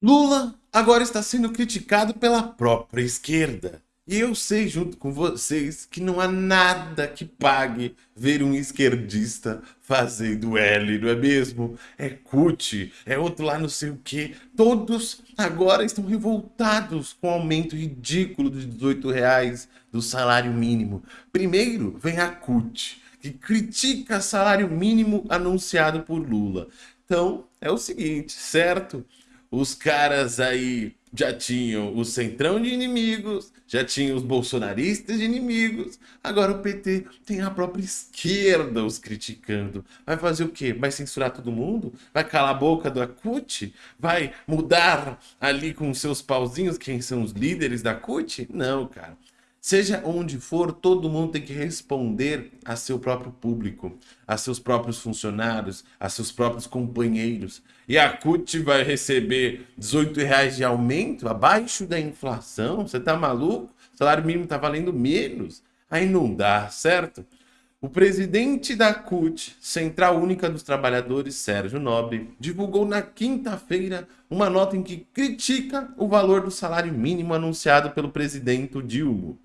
Lula agora está sendo criticado pela própria esquerda. E eu sei, junto com vocês, que não há nada que pague ver um esquerdista fazendo L, não é mesmo? É CUT, é outro lá não sei o que. Todos agora estão revoltados com o aumento ridículo de 18 reais do salário mínimo. Primeiro vem a CUT, que critica salário mínimo anunciado por Lula. Então, é o seguinte, certo? Os caras aí já tinham o centrão de inimigos, já tinham os bolsonaristas de inimigos, agora o PT tem a própria esquerda os criticando. Vai fazer o quê? Vai censurar todo mundo? Vai calar a boca da CUT? Vai mudar ali com seus pauzinhos quem são os líderes da CUT? Não, cara. Seja onde for, todo mundo tem que responder a seu próprio público, a seus próprios funcionários, a seus próprios companheiros. E a CUT vai receber 18 reais de aumento abaixo da inflação? Você tá maluco? O salário mínimo tá valendo menos. Aí não dá, certo? O presidente da CUT, Central Única dos Trabalhadores, Sérgio Nobre, divulgou na quinta-feira uma nota em que critica o valor do salário mínimo anunciado pelo presidente Dilma.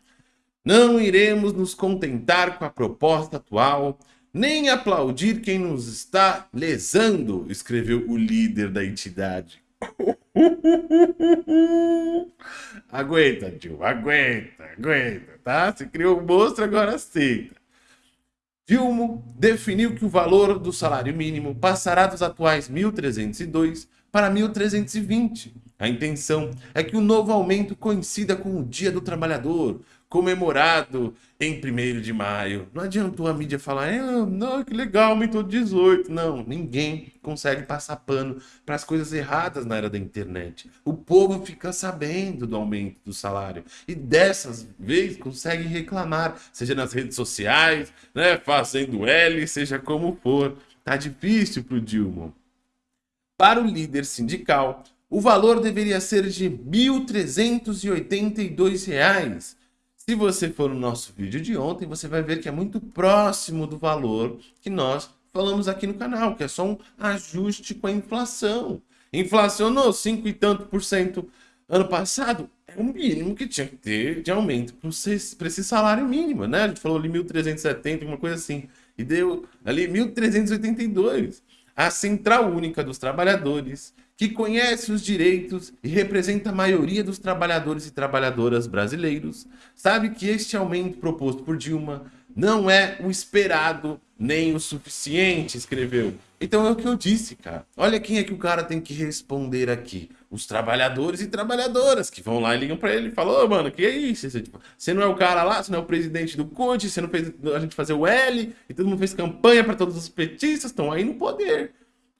Não iremos nos contentar com a proposta atual, nem aplaudir quem nos está lesando, escreveu o líder da entidade. aguenta, tio, aguenta, aguenta, tá? Se criou um monstro, agora aceita. Dilma definiu que o valor do salário mínimo passará dos atuais 1.302 para 1.320. A intenção é que o novo aumento coincida com o Dia do Trabalhador, comemorado em 1 de maio. Não adiantou a mídia falar, é, não, que legal, aumentou 18. Não, ninguém consegue passar pano para as coisas erradas na era da internet. O povo fica sabendo do aumento do salário e dessas vezes consegue reclamar, seja nas redes sociais, né, fazendo L, seja como for. Tá difícil para o Dilma. Para o líder sindical, o valor deveria ser de R$ 1.382 se você for no nosso vídeo de ontem, você vai ver que é muito próximo do valor que nós falamos aqui no canal, que é só um ajuste com a inflação. Inflacionou 5 e tanto por cento ano passado, é o mínimo que tinha que ter de aumento para esse salário mínimo, né? A gente falou ali 1.370, uma coisa assim, e deu ali 1.382. A Central Única dos Trabalhadores que conhece os direitos e representa a maioria dos trabalhadores e trabalhadoras brasileiros, sabe que este aumento proposto por Dilma não é o esperado nem o suficiente, escreveu. Então é o que eu disse, cara. Olha quem é que o cara tem que responder aqui. Os trabalhadores e trabalhadoras que vão lá e ligam para ele e falam, ô, mano, que é isso? Você, tipo, você não é o cara lá, você não é o presidente do CUT, você não fez a gente fazer o L, e todo mundo fez campanha para todos os petistas, estão aí no poder.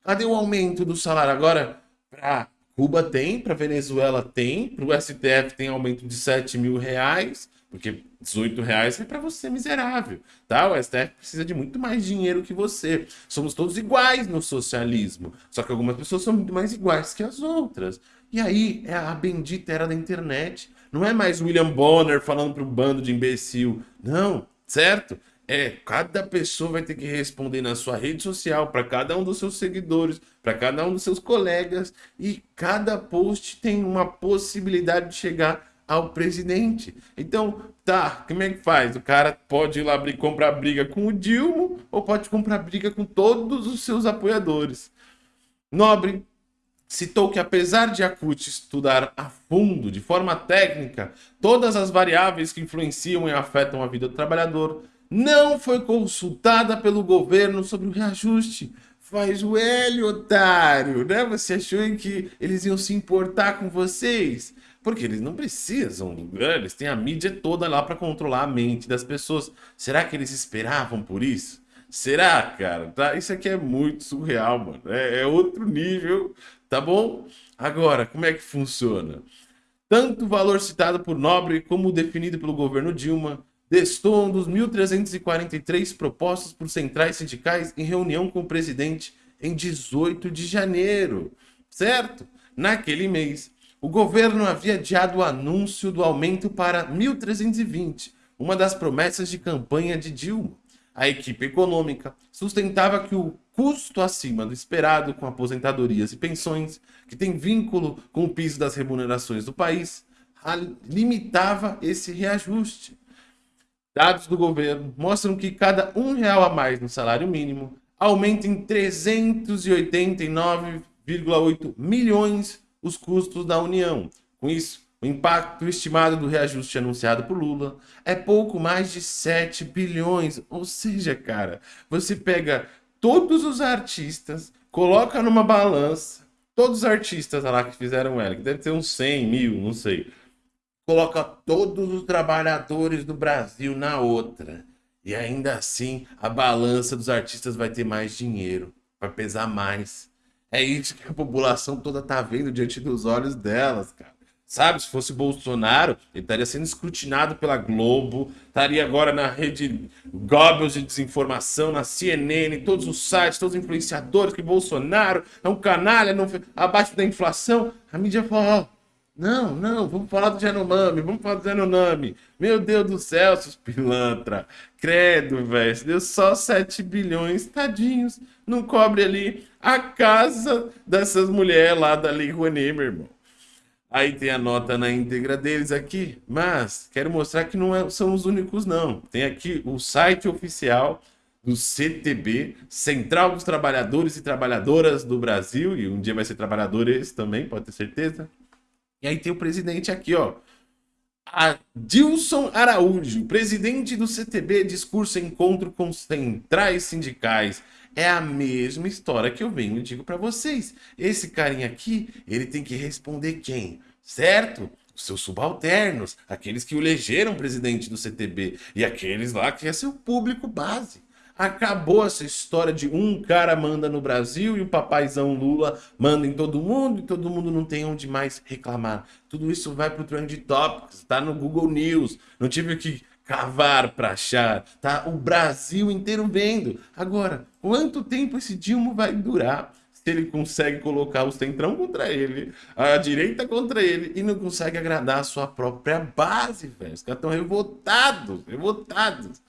Cadê o aumento do salário? Agora, para Cuba tem, para Venezuela tem, para o STF tem aumento de 7 mil reais, porque 18 reais é para você miserável, tá? O STF precisa de muito mais dinheiro que você. Somos todos iguais no socialismo, só que algumas pessoas são muito mais iguais que as outras. E aí é a bendita era da internet. Não é mais William Bonner falando para um bando de imbecil. Não, certo? É, cada pessoa vai ter que responder na sua rede social, para cada um dos seus seguidores, para cada um dos seus colegas, e cada post tem uma possibilidade de chegar ao presidente. Então, tá, como é que faz? O cara pode ir lá abrir, comprar briga com o Dilma ou pode comprar briga com todos os seus apoiadores. Nobre citou que apesar de a CUT estudar a fundo, de forma técnica, todas as variáveis que influenciam e afetam a vida do trabalhador, não foi consultada pelo governo sobre o reajuste. Faz o L, otário, né? Você achou que eles iam se importar com vocês? Porque eles não precisam, né? eles têm a mídia toda lá para controlar a mente das pessoas. Será que eles esperavam por isso? Será, cara? Tá? Isso aqui é muito surreal, mano. É, é outro nível, tá bom? Agora, como é que funciona? Tanto o valor citado por Nobre como definido pelo governo Dilma destoam dos 1.343 propostos por centrais sindicais em reunião com o presidente em 18 de janeiro, certo? Naquele mês, o governo havia adiado o anúncio do aumento para 1.320, uma das promessas de campanha de Dilma. A equipe econômica sustentava que o custo acima do esperado com aposentadorias e pensões, que tem vínculo com o piso das remunerações do país, limitava esse reajuste. Dados do governo mostram que cada um real a mais no salário mínimo aumenta em 389,8 milhões os custos da União. Com isso, o impacto estimado do reajuste anunciado por Lula é pouco mais de 7 bilhões. Ou seja, cara, você pega todos os artistas, coloca numa balança, todos os artistas lá que fizeram ela, que deve ter uns 100 mil, não sei coloca todos os trabalhadores do Brasil na outra. E ainda assim, a balança dos artistas vai ter mais dinheiro, vai pesar mais. É isso que a população toda tá vendo diante dos olhos delas, cara. Sabe, se fosse Bolsonaro, ele estaria sendo escrutinado pela Globo, estaria agora na rede Goebbels de desinformação, na CNN, todos os sites, todos os influenciadores, que Bolsonaro é um canalha, não, abaixo da inflação. A mídia fala, não, não, vamos falar do Genomami, vamos falar do Genomami. Meu Deus do céu, seus pilantra. Credo, velho. Deu só 7 bilhões, tadinhos. Não cobre ali a casa dessas mulheres lá da Lei meu irmão. Aí tem a nota na íntegra deles aqui, mas quero mostrar que não é, são os únicos, não. Tem aqui o site oficial do CTB, Central dos Trabalhadores e Trabalhadoras do Brasil, e um dia vai ser trabalhadores também, pode ter certeza. E aí tem o presidente aqui, ó. Adilson Araújo, presidente do CTB, discurso encontro com centrais sindicais. É a mesma história que eu venho e digo para vocês. Esse carinha aqui, ele tem que responder quem? Certo? Os seus subalternos, aqueles que o elegeram presidente do CTB e aqueles lá que é seu público base. Acabou essa história de um cara manda no Brasil e o papaizão Lula manda em todo mundo e todo mundo não tem onde mais reclamar. Tudo isso vai pro Trend Topics, tá no Google News. Não tive que cavar para achar, tá? O Brasil inteiro vendo. Agora, quanto tempo esse Dilma vai durar? Se ele consegue colocar o centrão contra ele, a direita contra ele e não consegue agradar a sua própria base, velho. Os caras estão revoltados, revoltados.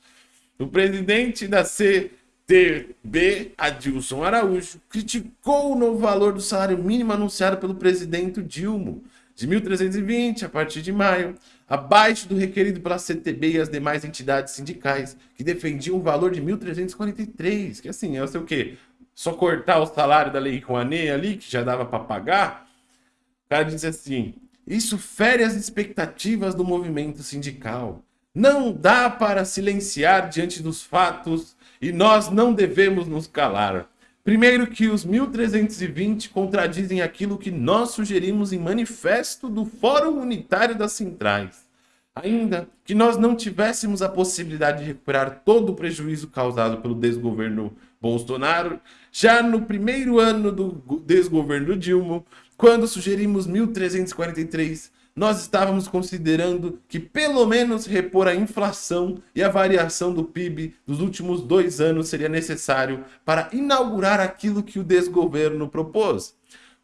O presidente da CTB, Adilson Araújo, criticou o novo valor do salário mínimo anunciado pelo presidente Dilma, de 1.320 a partir de maio, abaixo do requerido pela CTB e as demais entidades sindicais, que defendiam o valor de 1.343, que assim, é o seu quê? Só cortar o salário da Lei Rouanet ali, que já dava para pagar? O cara disse assim, isso fere as expectativas do movimento sindical. Não dá para silenciar diante dos fatos e nós não devemos nos calar. Primeiro que os 1320 contradizem aquilo que nós sugerimos em manifesto do Fórum Unitário das Centrais. Ainda que nós não tivéssemos a possibilidade de recuperar todo o prejuízo causado pelo desgoverno Bolsonaro, já no primeiro ano do desgoverno Dilma, quando sugerimos 1343 nós estávamos considerando que pelo menos repor a inflação e a variação do PIB dos últimos dois anos seria necessário para inaugurar aquilo que o desgoverno propôs.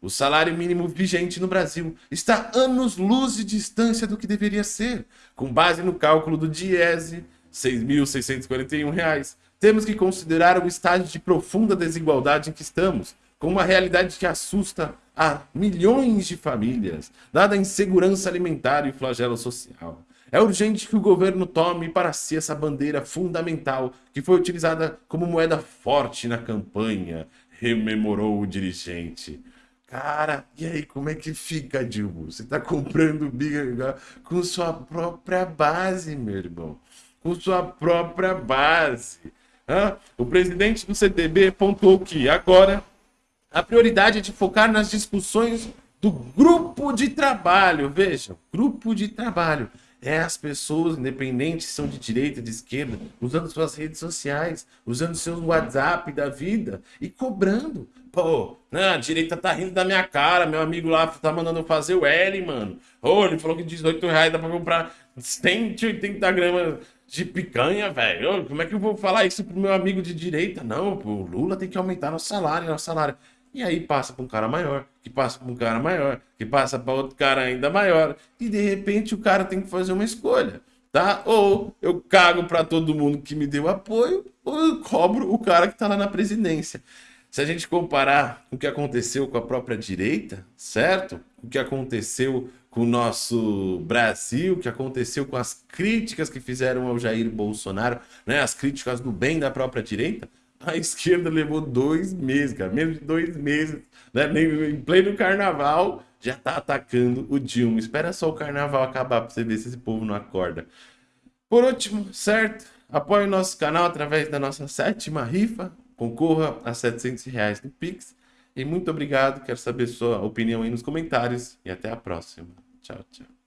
O salário mínimo vigente no Brasil está anos-luz de distância do que deveria ser. Com base no cálculo do DIESE, R$ 6.641, temos que considerar o estágio de profunda desigualdade em que estamos, com uma realidade que assusta a milhões de famílias, dada a insegurança alimentar e flagelo social. É urgente que o governo tome para si essa bandeira fundamental que foi utilizada como moeda forte na campanha, rememorou o dirigente. Cara, e aí, como é que fica, Dilma? Você tá comprando biga com sua própria base, meu irmão. Com sua própria base. Hã? O presidente do CTB pontuou que agora a prioridade é de focar nas discussões do grupo de trabalho. Vejam, grupo de trabalho. É as pessoas, independentes são de direita, de esquerda, usando suas redes sociais, usando seu WhatsApp da vida e cobrando. Pô, né, a direita tá rindo da minha cara, meu amigo lá tá mandando fazer o L, mano. Ô, ele falou que 18 reais dá pra comprar 180 gramas de picanha, velho. Como é que eu vou falar isso pro meu amigo de direita? Não, pô, o Lula tem que aumentar nosso salário, nosso salário. E aí passa para um cara maior, que passa para um cara maior, que passa para outro cara ainda maior. E de repente o cara tem que fazer uma escolha. tá? Ou eu cago para todo mundo que me deu apoio, ou eu cobro o cara que tá lá na presidência. Se a gente comparar o que aconteceu com a própria direita, certo? O que aconteceu com o nosso Brasil, o que aconteceu com as críticas que fizeram ao Jair Bolsonaro, né? As críticas do bem da própria direita, a esquerda levou dois meses, cara, menos de dois meses, né? Em pleno carnaval, já tá atacando o Dilma. Espera só o carnaval acabar para você ver se esse povo não acorda. Por último, certo? Apoie o nosso canal através da nossa sétima rifa. Concorra a 700 reais no Pix. E muito obrigado. Quero saber sua opinião aí nos comentários. E até a próxima. Tchau, tchau.